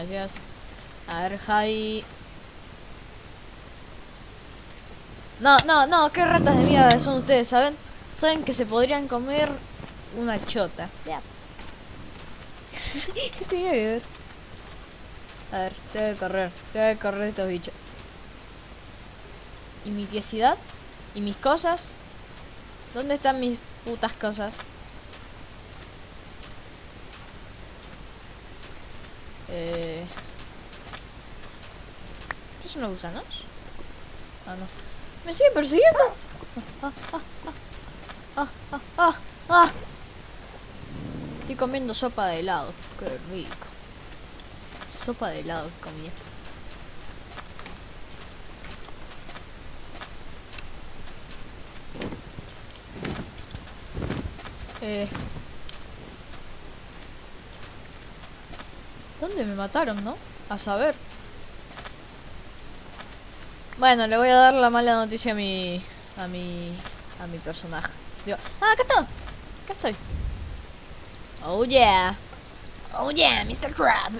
Gracias. A ver, Javi. No, no, no, qué ratas de mierda son ustedes, ¿saben? Saben que se podrían comer una chota. Ya. ¿Qué tenía que ver? A ver, tengo que correr, tengo que correr estos bichos. ¿Y mi tiesidad? ¿Y mis cosas? ¿Dónde están mis putas cosas? Eh... ¿Qué son los gusanos? Ah, no. ¿Me sigue persiguiendo? Ah, ah, ah, ah. Estoy comiendo sopa de helado. Qué rico. Sopa de helado que comía. Eh... ¿Dónde me mataron, no? A saber. Bueno, le voy a dar la mala noticia a mi... A mi... A mi personaje. Digo, ¡Ah, acá está! Acá estoy. Oh yeah. Oh yeah, Mr. Crab.